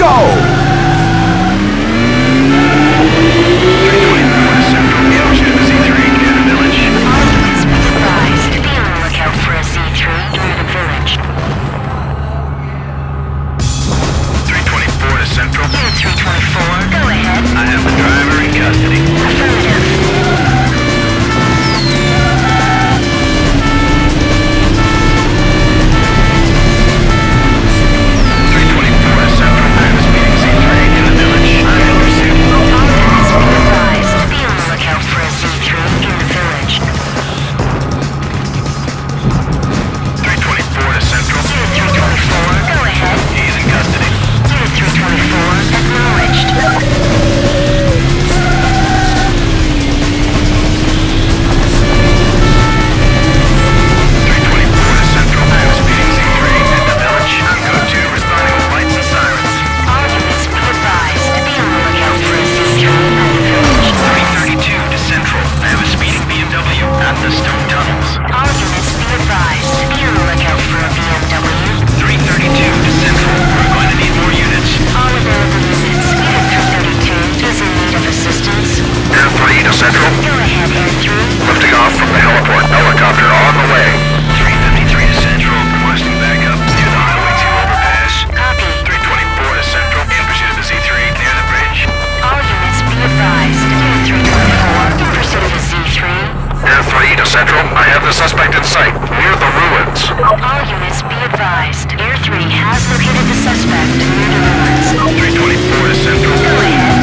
go! to Central. I have the suspect in sight, near the ruins. All units be advised. Air 3 has located the suspect near the ruins. 324 to Central. Go ahead.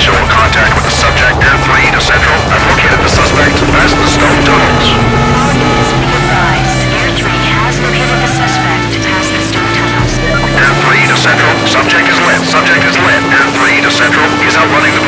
Initial contact with the subject near 3 to Central. I've located the suspect past the stone tunnels. All units be advised. Air 3 has located the suspect past the stone tunnels. Air 3 to Central. Subject is lit. Subject is lit. Air 3 to Central. He's outrunning the